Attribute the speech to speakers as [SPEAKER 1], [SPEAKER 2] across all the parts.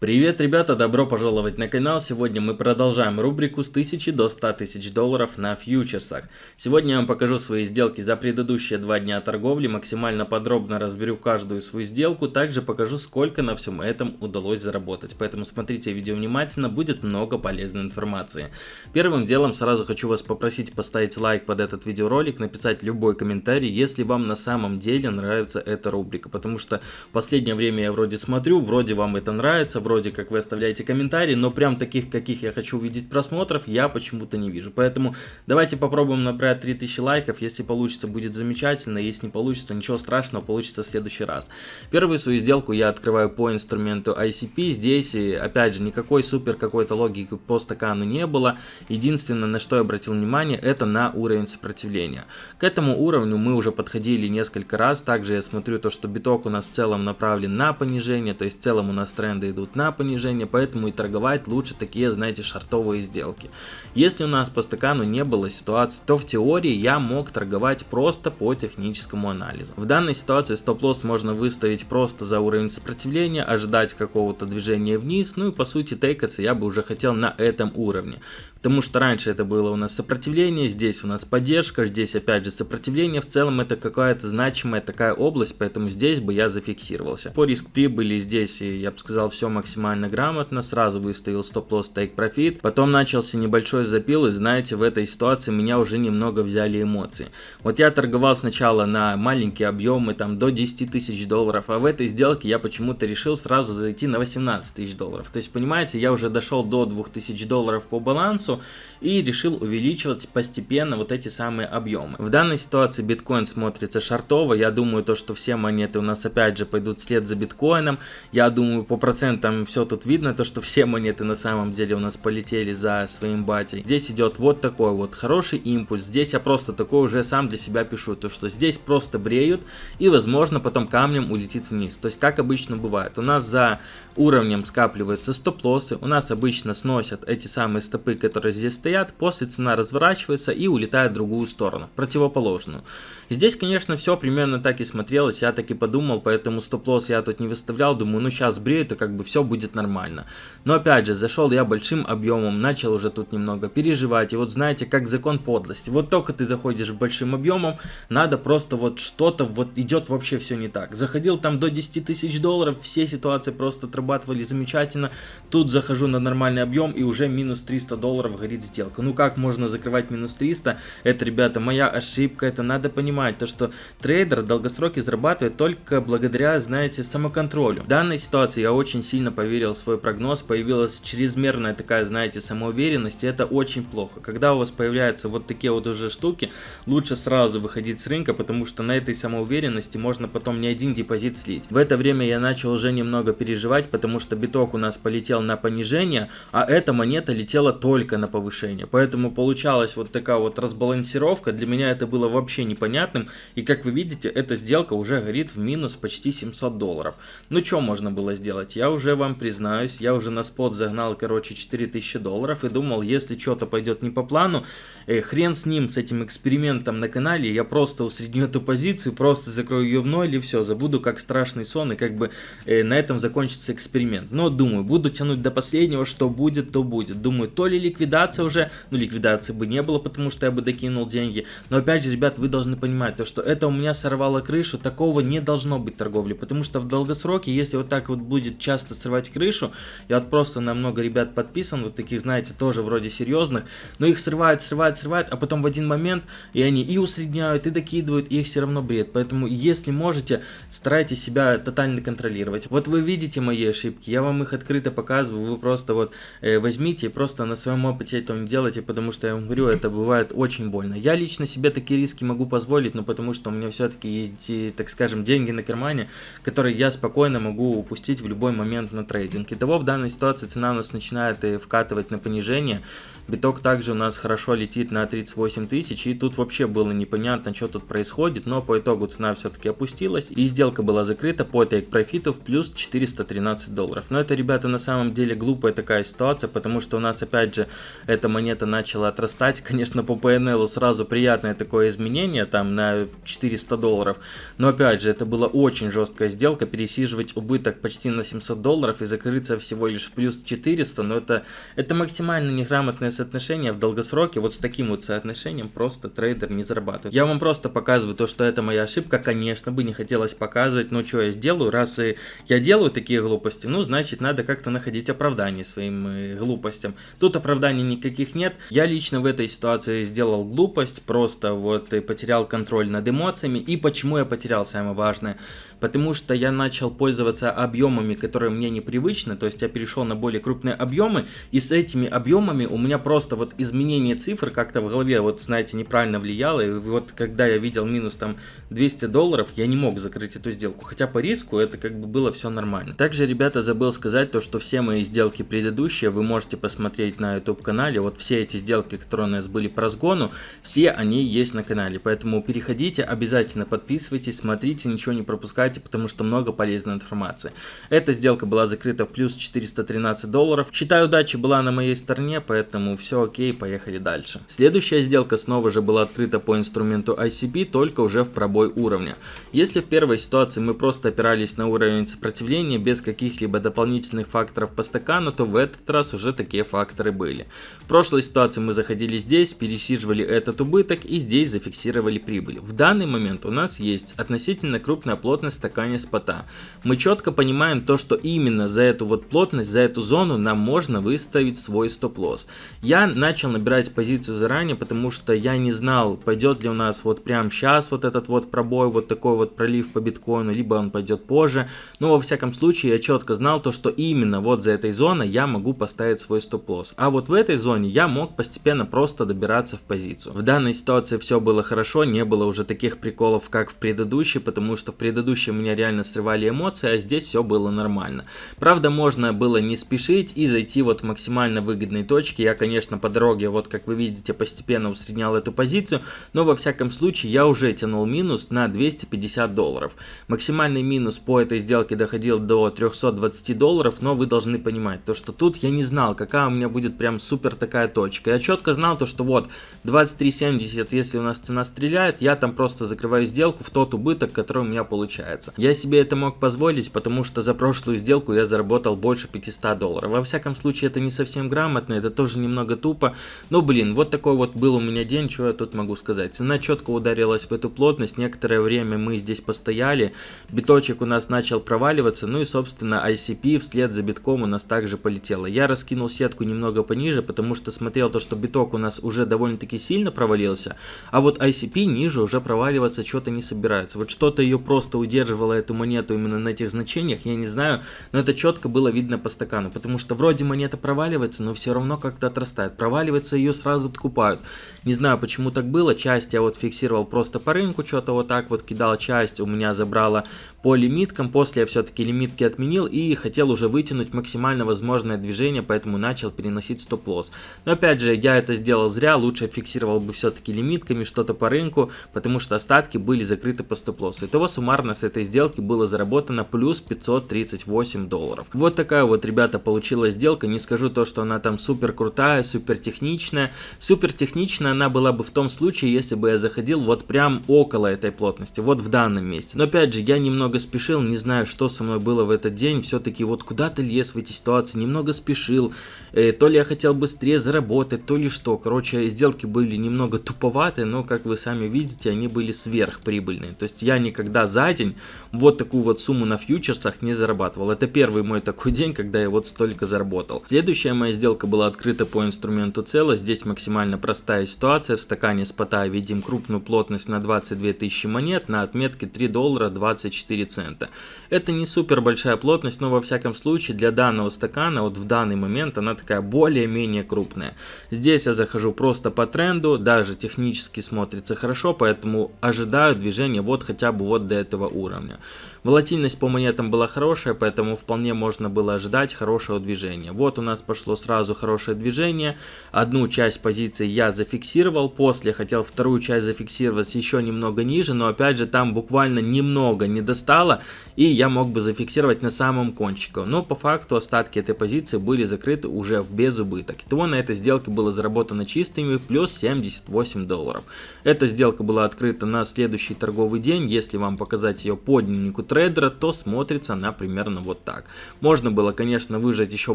[SPEAKER 1] Привет, ребята, добро пожаловать на канал. Сегодня мы продолжаем рубрику с 1000 до 100 тысяч долларов на фьючерсах. Сегодня я вам покажу свои сделки за предыдущие два дня торговли, максимально подробно разберу каждую свою сделку, также покажу, сколько на всем этом удалось заработать. Поэтому смотрите видео внимательно, будет много полезной информации. Первым делом сразу хочу вас попросить поставить лайк под этот видеоролик, написать любой комментарий, если вам на самом деле нравится эта рубрика. Потому что последнее время я вроде смотрю, вроде вам это нравится, вроде как вы оставляете комментарии, но прям таких, каких я хочу увидеть просмотров, я почему-то не вижу. Поэтому давайте попробуем набрать 3000 лайков, если получится, будет замечательно, если не получится, ничего страшного, получится в следующий раз. Первую свою сделку я открываю по инструменту ICP, здесь, опять же, никакой супер какой-то логики по стакану не было, единственное, на что я обратил внимание, это на уровень сопротивления. К этому уровню мы уже подходили несколько раз, также я смотрю то, что биток у нас в целом направлен на понижение, то есть в целом у нас тренды идут на на понижение, поэтому и торговать лучше такие, знаете, шартовые сделки. Если у нас по стакану не было ситуации, то в теории я мог торговать просто по техническому анализу. В данной ситуации стоп-лосс можно выставить просто за уровень сопротивления, ожидать какого-то движения вниз, ну и по сути тейкаться я бы уже хотел на этом уровне. Потому что раньше это было у нас сопротивление, здесь у нас поддержка, здесь опять же сопротивление. В целом это какая-то значимая такая область, поэтому здесь бы я зафиксировался. По риск прибыли здесь, я бы сказал, все максимально грамотно. Сразу выставил стоп-лосс, тейк профит. Потом начался небольшой запил, и знаете, в этой ситуации меня уже немного взяли эмоции. Вот я торговал сначала на маленькие объемы, там до 10 тысяч долларов, а в этой сделке я почему-то решил сразу зайти на 18 тысяч долларов. То есть, понимаете, я уже дошел до 2000 долларов по балансу, массу и решил увеличивать постепенно вот эти самые объемы. В данной ситуации биткоин смотрится шартово. Я думаю, то, что все монеты у нас опять же пойдут вслед за биткоином. Я думаю, по процентам все тут видно, то, что все монеты на самом деле у нас полетели за своим батей. Здесь идет вот такой вот хороший импульс. Здесь я просто такой уже сам для себя пишу, то, что здесь просто бреют и, возможно, потом камнем улетит вниз. То есть, как обычно бывает, у нас за уровнем скапливаются стоп-лоссы, у нас обычно сносят эти самые стопы, которые которые здесь стоят, после цена разворачивается и улетает в другую сторону, в противоположную. Здесь, конечно, все примерно так и смотрелось, я так и подумал, поэтому стоп-лосс я тут не выставлял, думаю, ну сейчас бреют, и как бы все будет нормально. Но опять же, зашел я большим объемом, начал уже тут немного переживать, и вот знаете, как закон подлости, вот только ты заходишь большим объемом, надо просто вот что-то, вот идет вообще все не так. Заходил там до 10 тысяч долларов, все ситуации просто отрабатывали замечательно, тут захожу на нормальный объем и уже минус 300 долларов горит сделка. Ну как можно закрывать минус 300? Это, ребята, моя ошибка, это надо понимать. То, что трейдер в долгосроке зарабатывает только благодаря, знаете, самоконтролю. В данной ситуации я очень сильно поверил в свой прогноз, появилась чрезмерная такая, знаете, самоуверенность, и это очень плохо. Когда у вас появляются вот такие вот уже штуки, лучше сразу выходить с рынка, потому что на этой самоуверенности можно потом не один депозит слить. В это время я начал уже немного переживать, потому что биток у нас полетел на понижение, а эта монета летела только на на повышение. Поэтому получалась вот такая вот разбалансировка. Для меня это было вообще непонятным. И как вы видите, эта сделка уже горит в минус почти 700 долларов. Ну что можно было сделать? Я уже вам признаюсь, я уже на спот загнал, короче, 4000 долларов. И думал, если что-то пойдет не по плану, э, хрен с ним, с этим экспериментом на канале. Я просто усредню эту позицию, просто закрою ее в ноль и все. Забуду как страшный сон и как бы э, на этом закончится эксперимент. Но думаю, буду тянуть до последнего, что будет, то будет. Думаю, то ли ликвидация ликвидация уже, ну ликвидации бы не было, потому что я бы докинул деньги. Но опять же, ребят, вы должны понимать, то, что это у меня сорвало крышу, такого не должно быть торговли, потому что в долгосроке, если вот так вот будет часто срывать крышу, я вот просто на много ребят подписан, вот таких, знаете, тоже вроде серьезных, но их срывают, срывают, срывают, а потом в один момент и они и усредняют, и докидывают, и их все равно бред. Поэтому, если можете, старайтесь себя тотально контролировать. Вот вы видите мои ошибки, я вам их открыто показываю, вы просто вот э, возьмите и просто на своем опыте этого не делайте, потому что я вам говорю, это бывает очень больно. Я лично себе такие риски могу позволить, но потому что у меня все-таки есть, так скажем, деньги на кармане, которые я спокойно могу упустить в любой момент на трейдинг. Итого в данной ситуации цена у нас начинает э, вкатывать на понижение. Биток также у нас хорошо летит на 38 тысяч, и тут вообще было непонятно, что тут происходит, но по итогу цена все-таки опустилась, и сделка была закрыта по take profit в плюс 413 долларов. Но это, ребята, на самом деле глупая такая ситуация, потому что у нас, опять же, эта монета начала отрастать. Конечно, по PNL сразу приятное такое изменение, там на 400 долларов. Но опять же, это была очень жесткая сделка, пересиживать убыток почти на 700 долларов и закрыться всего лишь плюс 400, но это, это максимально неграмотное соотношение в долгосроке, вот с таким вот соотношением просто трейдер не зарабатывает. Я вам просто показываю то, что это моя ошибка, конечно бы не хотелось показывать, но что я сделаю, раз и я делаю такие глупости, ну значит надо как-то находить оправдание своим э, глупостям. Тут оправданий никаких нет, я лично в этой ситуации сделал глупость, просто вот потерял контроль над эмоциями, и почему я потерял, самое важное, потому что я начал пользоваться объемами, которые мне непривычны, то есть я перешел на более крупные объемы, и с этими объемами у меня просто вот изменение цифр как-то в голове, вот знаете, неправильно влияло, и вот когда я видел минус там 200 долларов, я не мог закрыть эту сделку, хотя по риску это как бы было все нормально. Также, ребята, забыл сказать то, что все мои сделки предыдущие вы можете посмотреть на YouTube канале, вот все эти сделки, которые у нас были по разгону, все они есть на канале, поэтому переходите, обязательно подписывайтесь, смотрите, ничего не пропускайте, потому что много полезной информации. Эта сделка была закрыта в плюс 413 долларов. Считаю, удача была на моей стороне, поэтому все окей, поехали дальше. Следующая сделка снова же была открыта по инструменту ICP, только уже в пробой уровня. Если в первой ситуации мы просто опирались на уровень сопротивления без каких-либо дополнительных факторов по стакану, то в этот раз уже такие факторы были. В прошлой ситуации мы заходили здесь, пересиживали этот убыток и здесь зафиксировали прибыль. В данный момент у нас есть относительно крупная плотность стакане спота. Мы четко понимаем то, что именно за эту вот плотность, за эту зону нам можно выставить свой стоп-лосс. Я начал набирать позицию заранее, потому что я не знал, пойдет ли у нас вот прямо сейчас вот этот вот пробой, вот такой вот пролив по биткоину, либо он пойдет позже. Но во всяком случае я четко знал то, что именно вот за этой зоной я могу поставить свой стоп-лосс. А вот в этой зоне я мог постепенно просто добираться в позицию. В данной ситуации все было хорошо, не было уже таких приколов, как в предыдущей, потому что в предыдущем меня реально срывали эмоции, а здесь все было нормально. Правда, можно было не спешить и зайти вот в максимально выгодные точки. Я, конечно, по дороге, вот как вы видите, постепенно усреднял эту позицию, но во всяком случае я уже тянул минус на 250 долларов. Максимальный минус по этой сделке доходил до 320 долларов, но вы должны понимать, то что тут я не знал, какая у меня будет прям супер такая точка. Я четко знал то, что вот 23.70, если у нас цена стреляет, я там просто закрываю сделку в тот убыток, который у меня получается. Я себе это мог позволить, потому что за прошлую сделку я заработал больше 500 долларов. Во всяком случае, это не совсем грамотно, это тоже немного тупо. Но, блин, вот такой вот был у меня день, что я тут могу сказать. Цена четко ударилась в эту плотность, некоторое время мы здесь постояли, биточек у нас начал проваливаться, ну и, собственно, ICP вслед за битком у нас также полетело. Я раскинул сетку немного пониже, потому что смотрел то, что биток у нас уже довольно-таки сильно провалился, а вот ICP ниже уже проваливаться что-то не собирается. Вот что-то ее просто удерживала эту монету именно на этих значениях, я не знаю, но это четко было видно по стакану, потому что вроде монета проваливается, но все равно как-то отрастает. Проваливается, ее сразу откупают. Не знаю, почему так было, часть я вот фиксировал просто по рынку, что-то вот так вот кидал, часть у меня забрала по лимиткам, после я все-таки лимитки отменил и хотел уже вытянуть максимально возможное движение, поэтому начал переносить стоп-лосс. Но опять же, я это сделал зря, лучше фиксировал бы все-таки лимитками, что-то по рынку, потому что остатки были закрыты по стоп-лоссу. Итого суммарно с этой сделки было заработано плюс 538 долларов. Вот такая вот, ребята, получилась сделка. Не скажу то, что она там супер крутая, супер техничная. Супер техничная она была бы в том случае, если бы я заходил вот прям около этой плотности, вот в данном месте. Но опять же, я немного спешил, не знаю, что со мной было в этот день. Все-таки вот куда-то лез в эти ситуации, немного спешил. Э, то ли я хотел быстрее заработать, то ли что. Короче, сделки были немного туповатые, но, как вы сами видите, они были сверхприбыльные. То есть я никогда за день вот такую вот сумму на фьючерсах не зарабатывал. Это первый мой такой день, когда я вот столько заработал. Следующая моя сделка была открыта по инструменту цело. Здесь максимально простая ситуация. В стакане спота видим крупную плотность на 22 тысячи монет на отметке 3 доллара 24 цента. Это не супер большая плотность, но во всяком случае для данного стакана вот в данный момент она такая более-менее крупная. Здесь я захожу просто по тренду, даже технически смотрится хорошо, поэтому ожидаю движения вот хотя бы вот до этого уровня. Волатильность по монетам была хорошая, поэтому вполне можно было ожидать хорошего движения. Вот у нас пошло сразу хорошее движение. Одну часть позиции я зафиксировал, после хотел вторую часть зафиксировать еще немного ниже, но опять же там буквально немного не достало, и я мог бы зафиксировать на самом кончике. Но по факту остатки этой позиции были закрыты уже в безубыток. Итого на этой сделке было заработано чистыми плюс 78 долларов. Эта сделка была открыта на следующий торговый день, если вам показать ее по дневнику трейдера, то смотрится она примерно вот так. Можно было, конечно, выжать еще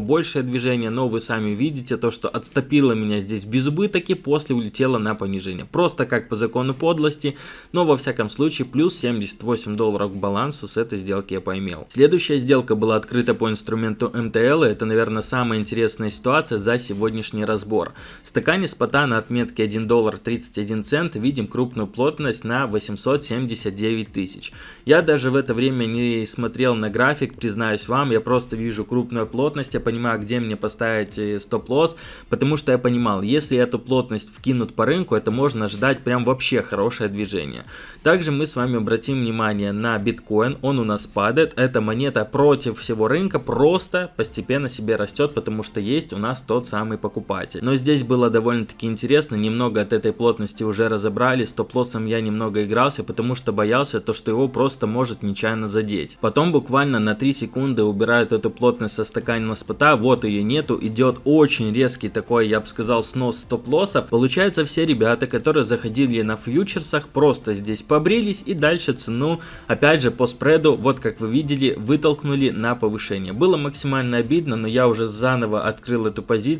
[SPEAKER 1] большее движение, но вы сами видите то, что отступило меня здесь в безубыток и после улетело на понижение. Просто как по закону подлости, но во всяком случае плюс 78 долларов к балансу с этой сделки я поимел. Следующая сделка была открыта по инструменту МТЛ, это, наверное, самая интересная ситуация за сегодняшний разбор. В стакане спота на отметке 1 доллар 31 цент видим крупную плотность на 879 тысяч. Я даже в это время не смотрел на график, признаюсь вам, я просто вижу крупную плотность, я понимаю, где мне поставить э, стоп-лосс, потому что я понимал, если эту плотность вкинут по рынку, это можно ждать прям вообще хорошее движение. Также мы с вами обратим внимание на биткоин, он у нас падает, эта монета против всего рынка просто постепенно себе растет, потому что есть у нас тот самый покупатель. Но здесь было довольно-таки интересно, немного от этой плотности уже разобрали, стоп-лоссом я немного игрался, потому что боялся то, что его просто может нечаянно задеть. Потом буквально на 3 секунды убирают эту плотность со стакана спота, вот ее нету, идет очень резкий такой, я бы сказал, снос стоп-лосса. Получается все ребята, которые заходили на фьючерсах, просто здесь побрились и дальше цену, опять же по спреду, вот как вы видели, вытолкнули на повышение. Было максимально обидно, но я уже заново открыл эту позицию.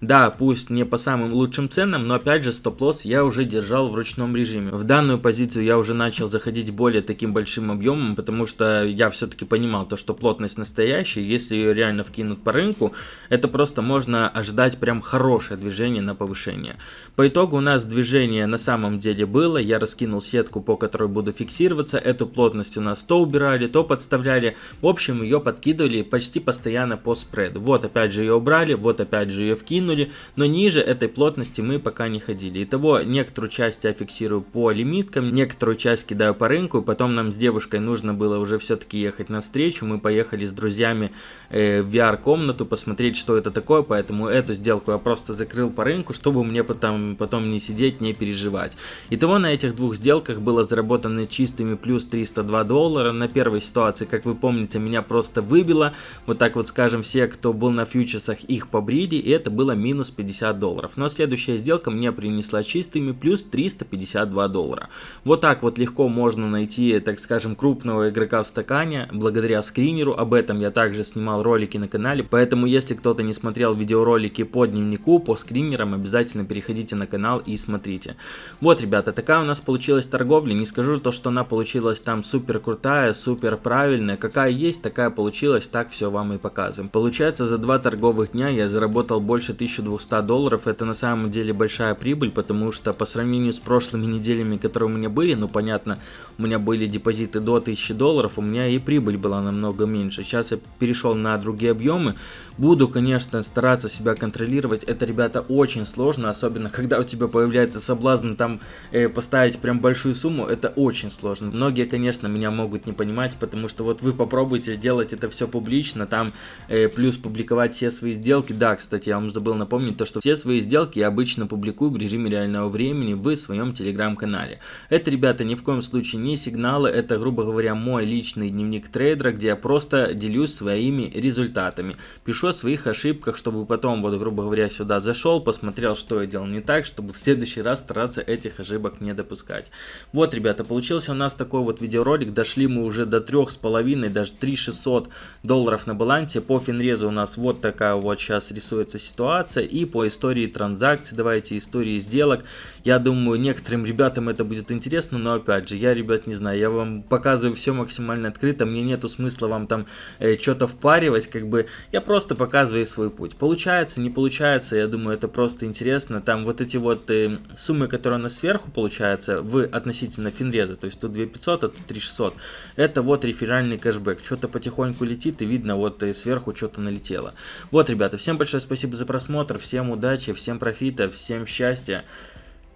[SPEAKER 1] Да, пусть не по самым лучшим ценам, но опять же стоп-лосс я уже держал в ручном режиме. В данную позицию я уже начал заходить более таким большим объемом, потому что я все-таки понимал то, что плотность настоящая, если ее реально вкинут по рынку, это просто можно ожидать прям хорошее движение на повышение. По итогу у нас движение на самом деле было, я раскинул сетку, по которой буду фиксироваться, эту плотность у нас то убирали, то подставляли, в общем ее подкидывали почти постоянно по спреду. Вот опять же ее убрали, вот опять же ее вкинули, но ниже этой плотности мы пока не ходили. Итого некоторую часть я фиксирую по лимиткам, некоторую часть кидаю по рынку, потом нам с девушкой нужно было уже все-таки ехать на встречу, мы поехали с друзьями э, в VR-комнату посмотреть, что это такое, поэтому эту сделку я просто закрыл по рынку, чтобы мне потом, потом не сидеть, не переживать. Итого на этих двух сделках было заработано чистыми плюс 302 доллара. На первой ситуации, как вы помните, меня просто выбило. Вот так вот скажем, все, кто был на фьючерсах, их побрили, и это было минус 50 долларов. Но следующая сделка мне принесла чистыми плюс 352 доллара. Вот так вот легко можно найти, так скажем, крупного игрока в стакане, благодаря скринеру. Об этом я также снимал ролики на канале, поэтому если кто-то не смотрел видеоролики по дневнику, по скринерам, обязательно переходите на канал и смотрите. Вот, ребята, такая у нас получилась торговля. Не скажу то, что она получилась там супер крутая, супер правильная. Какая есть, такая получилась, так все вам и показываем. Получается, за два торговых дня я заработал больше 1200 долларов. Это на самом деле большая прибыль, потому что по сравнению с прошлыми неделями, которые у меня были, ну понятно, у меня были депозиты до 1000 долларов, у меня и прибыль была намного меньше. Сейчас я перешел на другие объемы. Буду, конечно, стараться себя контролировать. Это, ребята, очень сложно, особенно когда у тебя появляется соблазн там э, поставить прям большую сумму. Это очень сложно. Многие, конечно, меня могут не понимать, потому что вот вы попробуйте делать это все публично, там э, плюс публиковать все свои сделки. Да, кстати, я вам забыл напомнить то, что все свои сделки я обычно публикую в режиме реального времени в своем телеграм-канале. Это, ребята, ни в коем случае не сигналы, это, грубо говоря, мой личный дневник трейдера, где я просто делюсь своими результатами. Пишу о своих ошибках, чтобы потом, вот, грубо говоря, сюда зашел, посмотрел, что я делал не так, чтобы в следующий раз стараться этих ошибок не допускать. Вот, ребята, получился у нас такой вот видеоролик. Дошли мы уже до трех с половиной, даже 3600 долларов на балансе. По финрезу у нас вот такая вот сейчас рисуется ситуация. И по истории транзакций, давайте истории сделок. Я думаю, некоторым ребятам это будет интересно, но опять же, я, ребят, не знаю, я вам показываю все максимально открыто. Мне нету смысла вам там э, что-то впаривать, как бы я просто показывай свой путь. Получается, не получается, я думаю, это просто интересно. Там вот эти вот э, суммы, которые у нас сверху получается, в относительно финреза, то есть тут 2500, а тут 3600, это вот реферальный кэшбэк. Что-то потихоньку летит и видно, вот э, сверху что-то налетело. Вот, ребята, всем большое спасибо за просмотр, всем удачи, всем профита, всем счастья,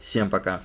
[SPEAKER 1] всем пока.